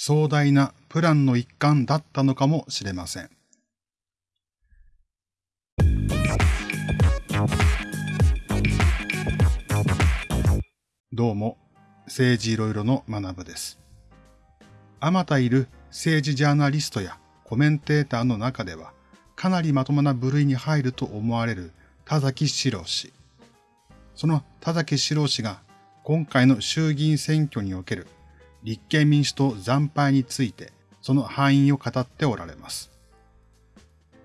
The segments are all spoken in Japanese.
壮大なプランの一環だったのかもしれません。どうも、政治いろいろの学部です。あまたいる政治ジャーナリストやコメンテーターの中では、かなりまともな部類に入ると思われる田崎史郎氏。その田崎史郎氏が今回の衆議院選挙における立憲民主党惨敗についてその範囲を語っておられます。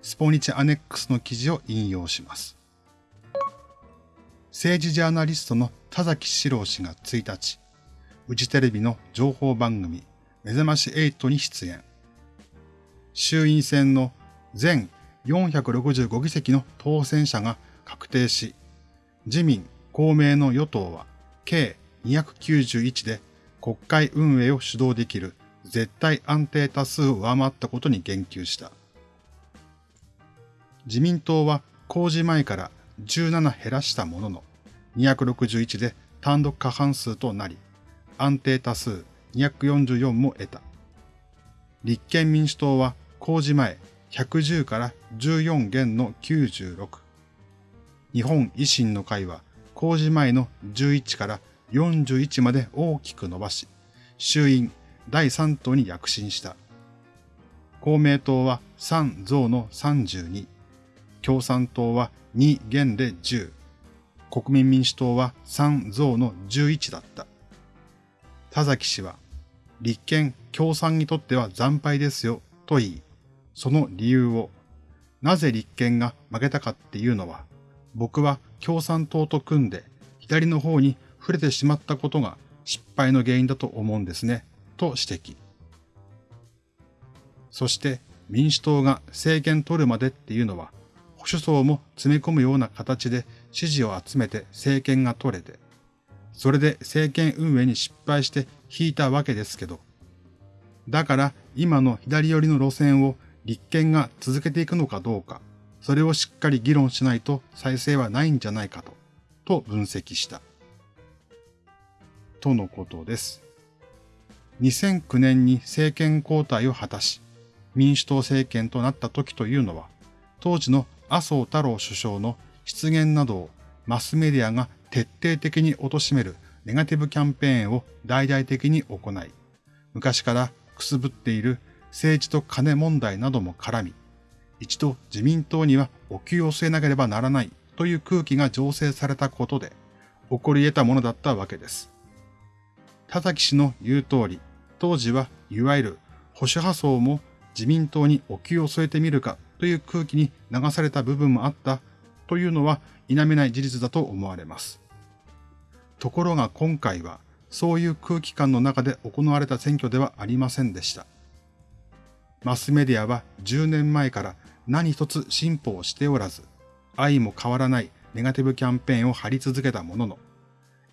スポニチアネックスの記事を引用します。政治ジャーナリストの田崎史郎氏が1日、フジテレビの情報番組目覚まし8に出演。衆院選の全465議席の当選者が確定し、自民、公明の与党は計291で国会運営を主導できる絶対安定多数を上回ったことに言及した。自民党は公示前から17減らしたものの、261で単独過半数となり、安定多数244も得た。立憲民主党は公示前110から14減の96。日本維新の会は公示前の11から41まで大きく伸ばし、衆院第3党に躍進した。公明党は3増の32、共産党は2減で10、国民民主党は3増の11だった。田崎氏は、立憲共産にとっては惨敗ですよと言い、その理由を、なぜ立憲が負けたかっていうのは、僕は共産党と組んで左の方に触れてしまったことが失敗の原因だと思うんですね、と指摘。そして民主党が政権取るまでっていうのは、保守層も詰め込むような形で支持を集めて政権が取れて、それで政権運営に失敗して引いたわけですけど、だから今の左寄りの路線を立憲が続けていくのかどうか、それをしっかり議論しないと再生はないんじゃないかと、と分析した。とのことです。2009年に政権交代を果たし、民主党政権となった時というのは、当時の麻生太郎首相の失言などをマスメディアが徹底的に貶めるネガティブキャンペーンを大々的に行い、昔からくすぶっている政治と金問題なども絡み、一度自民党にはお給を据えなければならないという空気が醸成されたことで、起こり得たものだったわけです。田崎氏の言う通り、当時はいわゆる保守派層も自民党にお気を添えてみるかという空気に流された部分もあったというのは否めない事実だと思われます。ところが今回はそういう空気感の中で行われた選挙ではありませんでした。マスメディアは10年前から何一つ進歩をしておらず、愛も変わらないネガティブキャンペーンを張り続けたものの、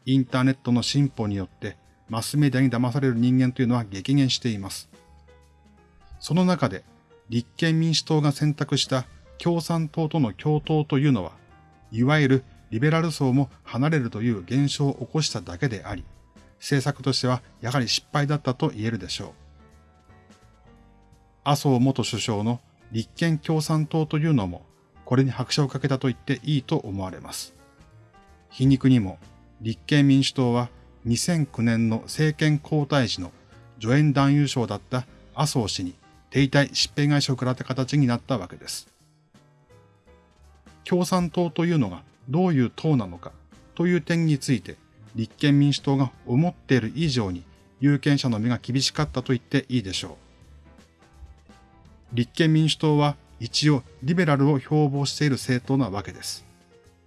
インターネットの進歩によってマスメディアに騙される人間というのは激減しています。その中で、立憲民主党が選択した共産党との共闘というのは、いわゆるリベラル層も離れるという現象を起こしただけであり、政策としてはやはり失敗だったと言えるでしょう。麻生元首相の立憲共産党というのも、これに拍車をかけたと言っていいと思われます。皮肉にも、立憲民主党は2009年の政権交代時の助演男優賞だった麻生氏に停滞疾病会社を食らった形になったわけです。共産党というのがどういう党なのかという点について立憲民主党が思っている以上に有権者の目が厳しかったと言っていいでしょう。立憲民主党は一応リベラルを標榜している政党なわけです。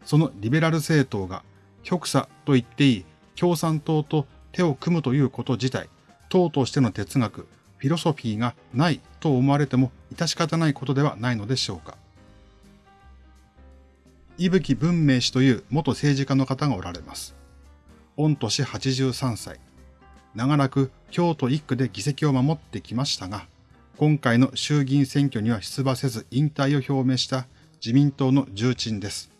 そのリベラル政党が極左と言っていい共産党と手を組むということ自体、党としての哲学、フィロソフィーがないと思われても致し方ないことではないのでしょうか。伊吹文明氏という元政治家の方がおられます。御年83歳。長らく京都一区で議席を守ってきましたが、今回の衆議院選挙には出馬せず引退を表明した自民党の重鎮です。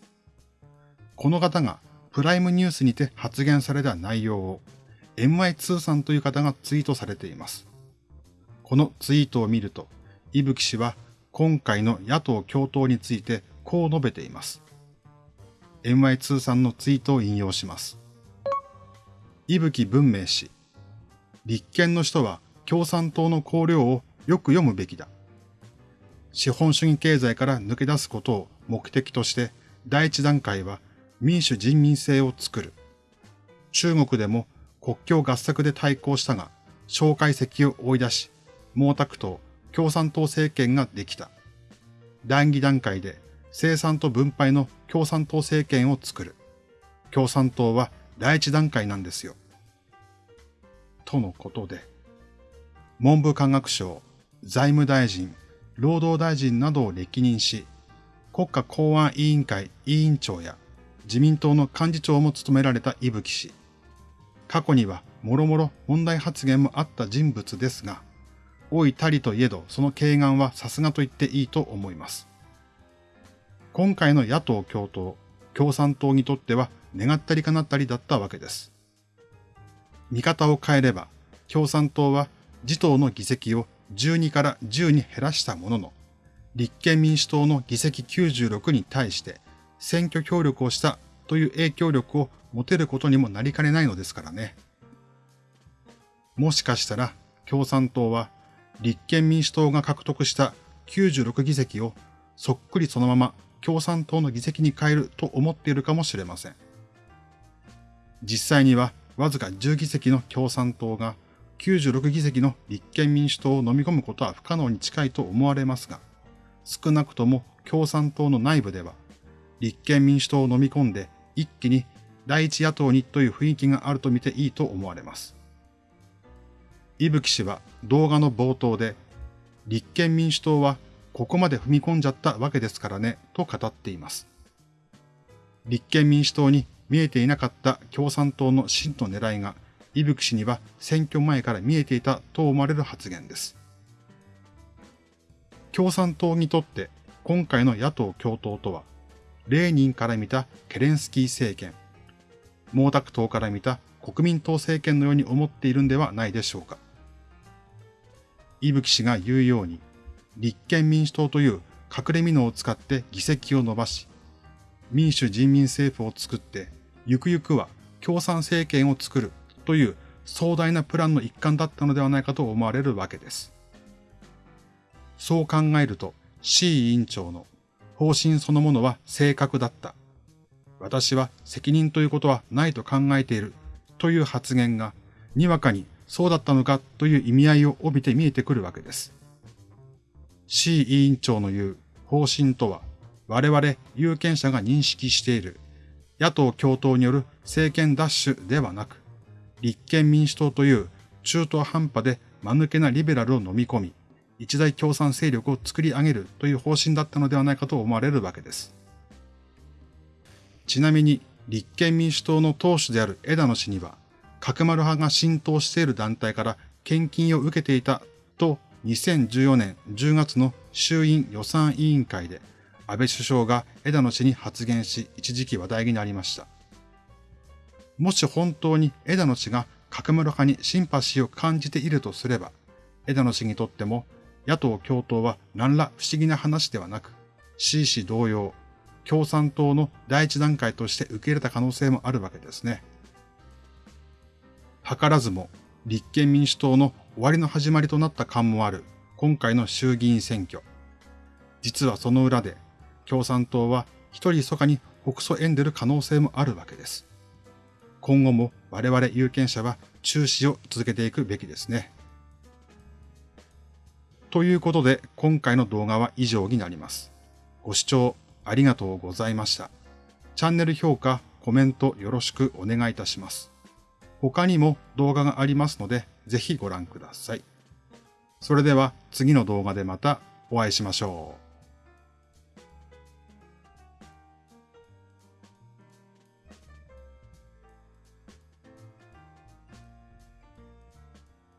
この方がプライムニュースにて発言された内容を MI2 さんという方がツイートされています。このツイートを見ると、伊吹氏は今回の野党共闘についてこう述べています。MY2 さんのツイートを引用します。伊吹文明氏。立憲の人は共産党の綱領をよく読むべきだ。資本主義経済から抜け出すことを目的として第一段階は民主人民制を作る。中国でも国境合作で対抗したが、蒋介石を追い出し、毛沢東、共産党政権ができた。第二段階で生産と分配の共産党政権を作る。共産党は第一段階なんですよ。とのことで、文部科学省、財務大臣、労働大臣などを歴任し、国家公安委員会委員長や自民党の幹事長も務められた伊吹氏。過去にはもろもろ問題発言もあった人物ですが、老いたりといえどその軽眼はさすがと言っていいと思います。今回の野党共闘、共産党にとっては願ったりかなったりだったわけです。見方を変えれば、共産党は自党の議席を12から10に減らしたものの、立憲民主党の議席96に対して選挙協力をしたという影響力を持てることにもなりかねないのですからね。もしかしたら共産党は立憲民主党が獲得した96議席をそっくりそのまま共産党の議席に変えると思っているかもしれません。実際にはわずか10議席の共産党が96議席の立憲民主党を飲み込むことは不可能に近いと思われますが、少なくとも共産党の内部では立憲民主党を飲み込んで一気に第一野党にという雰囲気があると見ていいと思われます。伊吹氏は動画の冒頭で、立憲民主党はここまで踏み込んじゃったわけですからね、と語っています。立憲民主党に見えていなかった共産党の真の狙いが、伊吹氏には選挙前から見えていたと思われる発言です。共産党にとって今回の野党共闘とは、レーニンから見たケレンスキー政権、毛沢東から見た国民党政権のように思っているんではないでしょうか。伊吹氏が言うように、立憲民主党という隠れ蓑を使って議席を伸ばし、民主人民政府を作って、ゆくゆくは共産政権を作るという壮大なプランの一環だったのではないかと思われるわけです。そう考えると、C 委員長の方針そのものは正確だった。私は責任ということはないと考えているという発言が、にわかにそうだったのかという意味合いを帯びて見えてくるわけです。C 委員長の言う方針とは、我々有権者が認識している野党共闘による政権奪取ではなく、立憲民主党という中途半端で間抜けなリベラルを飲み込み、一大共産勢力を作り上げるという方針だったのではないかと思われるわけです。ちなみに立憲民主党の党首である枝野氏には、角丸派が浸透している団体から献金を受けていたと2014年10月の衆院予算委員会で安倍首相が枝野氏に発言し一時期話題になりました。もし本当に枝野氏が角丸派にシンパシーを感じているとすれば、枝野氏にとっても野党共闘は何ら不思議な話ではなく、C 氏同様、共産党の第一段階として受け入れた可能性もあるわけですね。図らずも立憲民主党の終わりの始まりとなった感もある今回の衆議院選挙。実はその裏で共産党は一人密かに北訴縁でる可能性もあるわけです。今後も我々有権者は注視を続けていくべきですね。ということで、今回の動画は以上になります。ご視聴ありがとうございました。チャンネル評価、コメントよろしくお願いいたします。他にも動画がありますので、ぜひご覧ください。それでは次の動画でまたお会いしましょう。